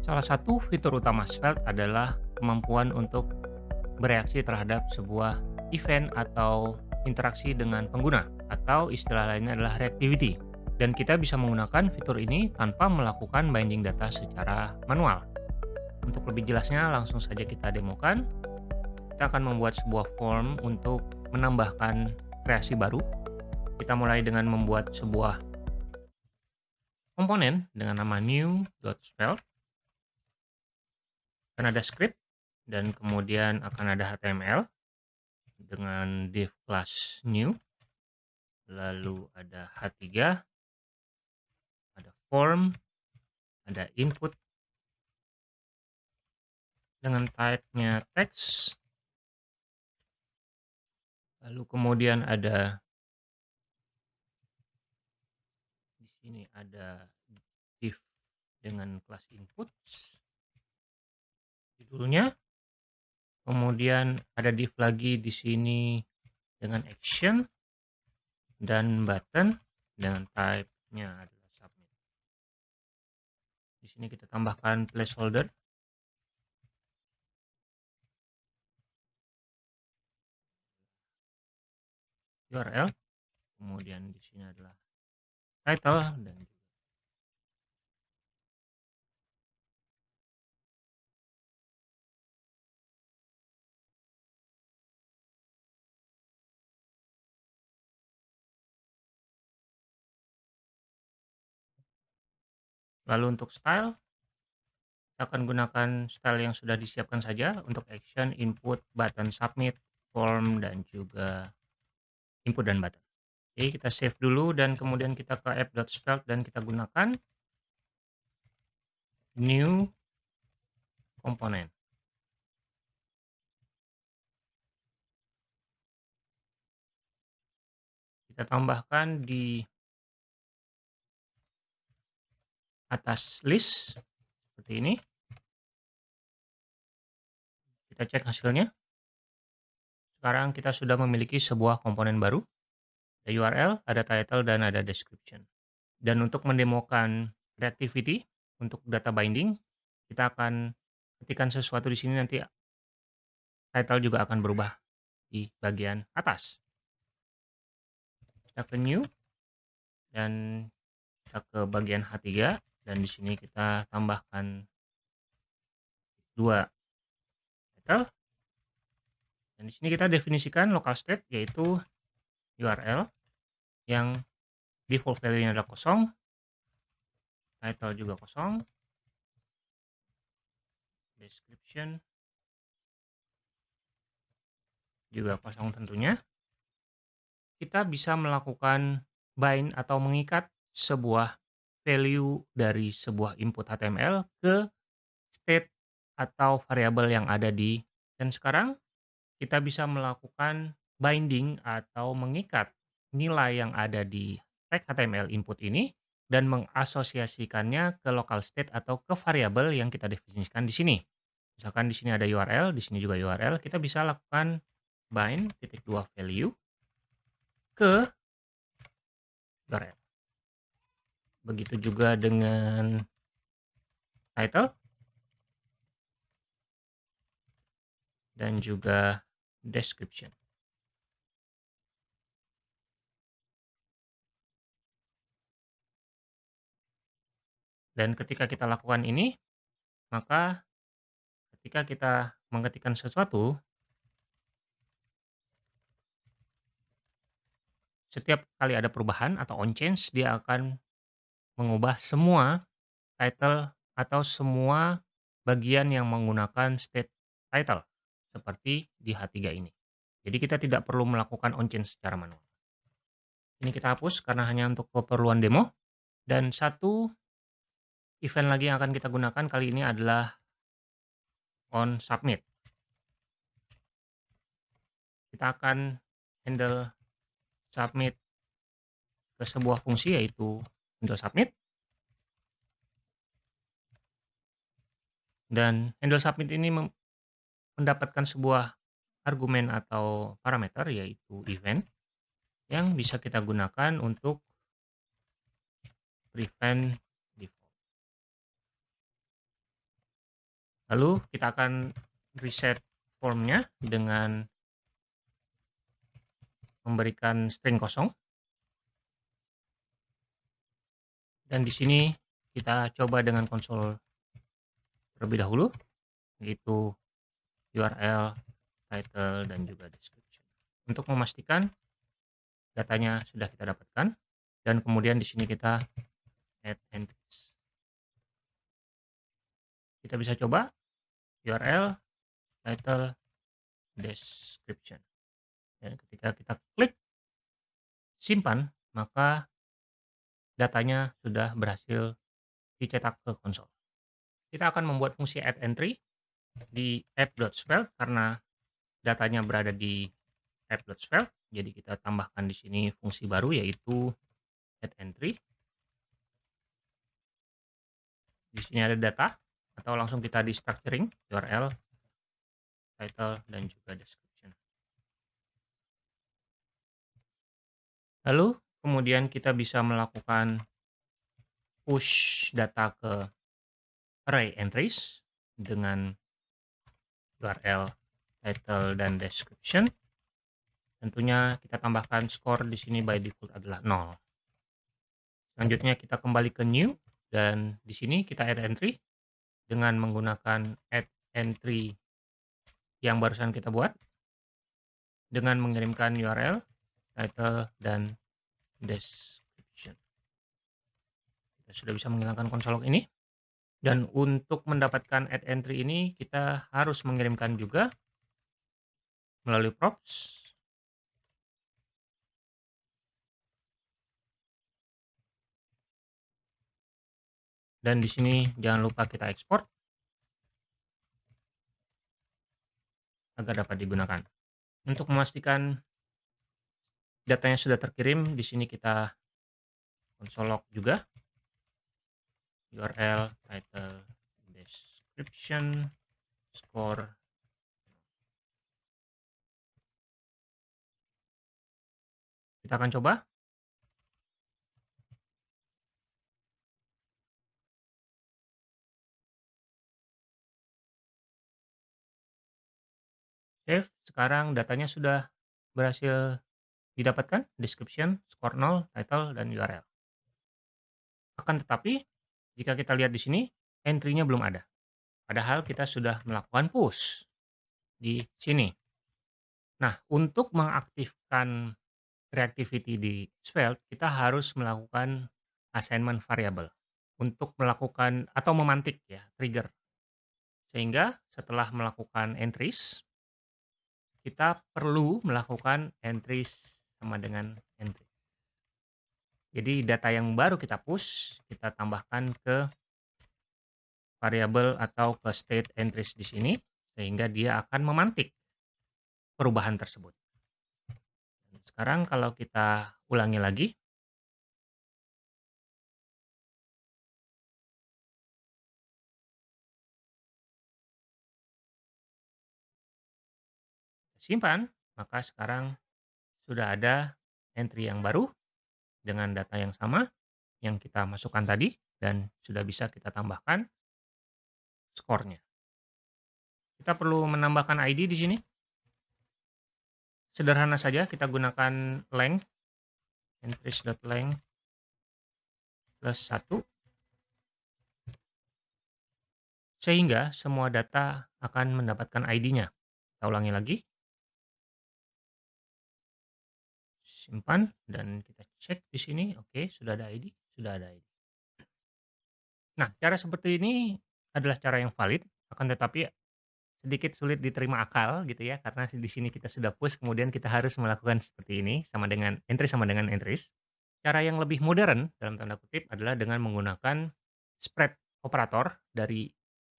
Salah satu fitur utama Svelte adalah kemampuan untuk bereaksi terhadap sebuah event atau interaksi dengan pengguna, atau istilah lainnya adalah reactivity. Dan kita bisa menggunakan fitur ini tanpa melakukan binding data secara manual. Untuk lebih jelasnya, langsung saja kita demokan. Kita akan membuat sebuah form untuk menambahkan kreasi baru. Kita mulai dengan membuat sebuah komponen dengan nama new.svelte akan ada script dan kemudian akan ada HTML dengan div class new. Lalu ada H3 ada form ada input. Dengan type-nya text. Lalu kemudian ada di sini ada div dengan kelas input judulnya. Kemudian ada div lagi di sini dengan action dan button dengan type-nya adalah submit. Di sini kita tambahkan placeholder URL. Kemudian di sini adalah title dan Lalu untuk style, kita akan gunakan style yang sudah disiapkan saja untuk action, input, button submit, form, dan juga input dan button. Oke, kita save dulu dan kemudian kita ke app.svelte dan kita gunakan new component. Kita tambahkan di atas list seperti ini. Kita cek hasilnya. Sekarang kita sudah memiliki sebuah komponen baru. Ada URL, ada title, dan ada description. Dan untuk mendemokan reactivity untuk data binding, kita akan ketikkan sesuatu di sini nanti title juga akan berubah di bagian atas. Kita ke new dan kita ke bagian H3 dan di sini kita tambahkan dua title. Dan di sini kita definisikan local state yaitu URL yang default value-nya adalah kosong title juga kosong description juga kosong tentunya. Kita bisa melakukan bind atau mengikat sebuah value dari sebuah input HTML ke state atau variabel yang ada di dan sekarang kita bisa melakukan binding atau mengikat nilai yang ada di tag HTML input ini dan mengasosiasikannya ke local state atau ke variabel yang kita definisikan di sini. Misalkan di sini ada URL, di sini juga URL, kita bisa lakukan bind titik dua value ke URL. Begitu juga dengan title dan juga description. Dan ketika kita lakukan ini, maka ketika kita mengetikkan sesuatu, setiap kali ada perubahan atau on change, dia akan mengubah semua title atau semua bagian yang menggunakan state title seperti di H3 ini. Jadi kita tidak perlu melakukan on change secara manual. Ini kita hapus karena hanya untuk keperluan demo. Dan satu event lagi yang akan kita gunakan kali ini adalah on submit. Kita akan handle submit ke sebuah fungsi yaitu handle submit. Dan handle submit ini mendapatkan sebuah argumen atau parameter yaitu event yang bisa kita gunakan untuk prevent default. Lalu kita akan reset formnya dengan memberikan string kosong. Dan di sini kita coba dengan konsol terlebih dahulu, yaitu URL, title, dan juga description. Untuk memastikan datanya sudah kita dapatkan, dan kemudian di sini kita add entries. Kita bisa coba URL, title, description. Dan ketika kita klik simpan, maka datanya sudah berhasil dicetak ke konsol. Kita akan membuat fungsi add entry di app.spell karena datanya berada di app.spell. Jadi kita tambahkan di sini fungsi baru yaitu add entry. Di sini ada data atau langsung kita di structuring URL, title dan juga description. Lalu kemudian kita bisa melakukan push data ke array entries dengan URL, title dan description. Tentunya kita tambahkan score di sini by default adalah 0. Selanjutnya kita kembali ke new dan di sini kita add entry dengan menggunakan add entry yang barusan kita buat dengan mengirimkan URL, title, dan description. Kita sudah bisa menghilangkan konsol log ini. Dan untuk mendapatkan add entry ini kita harus mengirimkan juga melalui props. Dan di sini jangan lupa kita ekspor agar dapat digunakan. Untuk memastikan datanya sudah terkirim, di sini kita konsol log juga. URL, title, description, score. Kita akan coba. Save, sekarang datanya sudah berhasil didapatkan, description, score 0, title, dan URL. Akan tetapi, jika kita lihat di sini, entry-nya belum ada. Padahal kita sudah melakukan push di sini. Nah, untuk mengaktifkan reactivity di Svelte, kita harus melakukan assignment variable untuk melakukan atau memantik ya, trigger. Sehingga setelah melakukan entries, kita perlu melakukan entries sama dengan entry. Jadi data yang baru kita push, kita tambahkan ke variabel atau ke state entries di sini, sehingga dia akan memantik perubahan tersebut. Sekarang kalau kita ulangi lagi, simpan, maka sekarang sudah ada entry yang baru dengan data yang sama yang kita masukkan tadi dan sudah bisa kita tambahkan skornya. Kita perlu menambahkan ID di sini. Sederhana saja kita gunakan length entries.length plus 1 sehingga semua data akan mendapatkan ID-nya. Kita ulangi lagi. Simpan dan kita cek di sini. Oke sudah ada ID sudah ada ID nah cara seperti ini adalah cara yang valid akan tetapi sedikit sulit diterima akal gitu ya karena di sini kita sudah push kemudian kita harus melakukan seperti ini sama dengan entry sama dengan entries. Cara yang lebih modern dalam tanda kutip adalah dengan menggunakan spread operator dari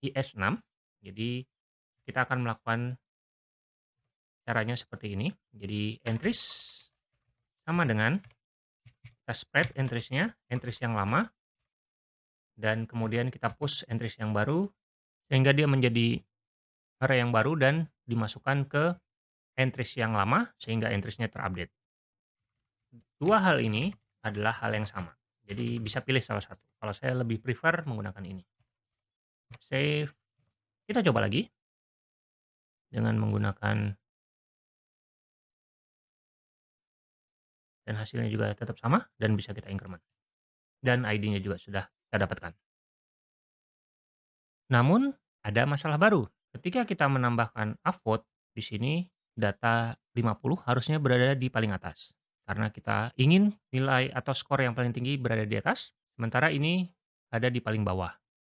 IS6 jadi kita akan melakukan caranya seperti ini. Jadi entries sama dengan kita spread entries-nya, entries yang lama, dan kemudian kita push entries yang baru, sehingga dia menjadi array yang baru dan dimasukkan ke entries yang lama, sehingga entries-nya terupdate. Dua hal ini adalah hal yang sama. Jadi bisa pilih salah satu. Kalau saya lebih prefer menggunakan ini. Save. Kita coba lagi. Dengan menggunakan dan hasilnya juga tetap sama dan bisa kita increment. Dan ID-nya juga sudah kita dapatkan. Namun, ada masalah baru. Ketika kita menambahkan upvote, di sini data 50 harusnya berada di paling atas. Karena kita ingin nilai atau skor yang paling tinggi berada di atas, sementara ini ada di paling bawah.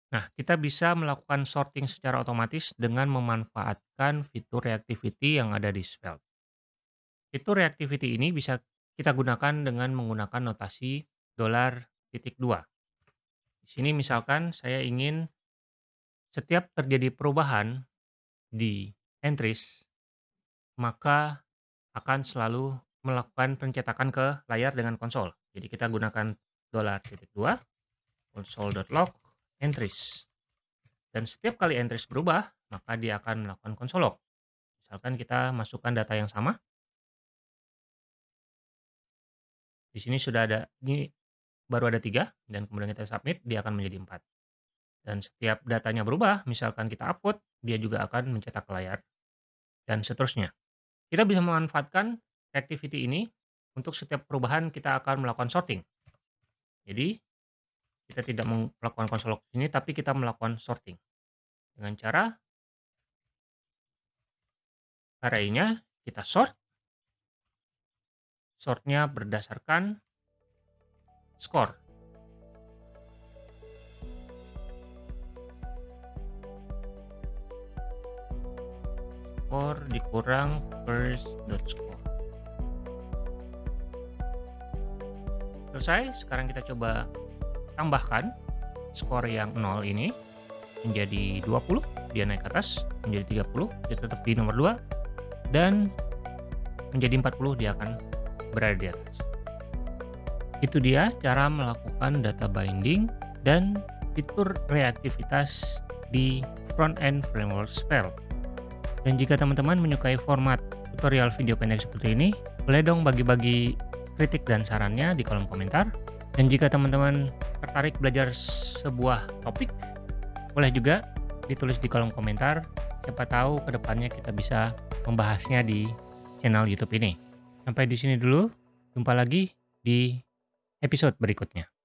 Nah, kita bisa melakukan sorting secara otomatis dengan memanfaatkan fitur reactivity yang ada di Svelte. Fitur reactivity ini bisa kita gunakan dengan menggunakan notasi dolar titik dua. Di sini misalkan saya ingin setiap terjadi perubahan di entries, maka akan selalu melakukan pencetakan ke layar dengan konsol. Jadi kita gunakan dolar titik dua console.log entries. Dan setiap kali entries berubah, maka dia akan melakukan console log. Misalkan kita masukkan data yang sama. Di sini sudah ada, ini baru ada tiga, dan kemudian kita submit, dia akan menjadi empat. Dan setiap datanya berubah, misalkan kita upload, dia juga akan mencetak ke layar, dan seterusnya. Kita bisa memanfaatkan activity ini untuk setiap perubahan kita akan melakukan sorting. Jadi, kita tidak melakukan console log ini, tapi kita melakukan sorting. Dengan cara array-nya kita sort. Sortnya berdasarkan skor. Skor dikurang first dot. Selesai, sekarang kita coba tambahkan skor yang 0 ini menjadi 20, dia naik ke atas menjadi 30, dia tetap di nomor 2 dan menjadi 40 dia akan berada di atas. Itu dia cara melakukan data binding dan fitur reaktivitas di front-end framework Spell. Dan jika teman-teman menyukai format tutorial video pendek seperti ini, boleh dong bagi-bagi kritik dan sarannya di kolom komentar. Dan jika teman-teman tertarik belajar sebuah topik, boleh juga ditulis di kolom komentar. Siapa tahu ke depannya kita bisa membahasnya di channel YouTube ini. Sampai di sini dulu. Jumpa lagi di episode berikutnya.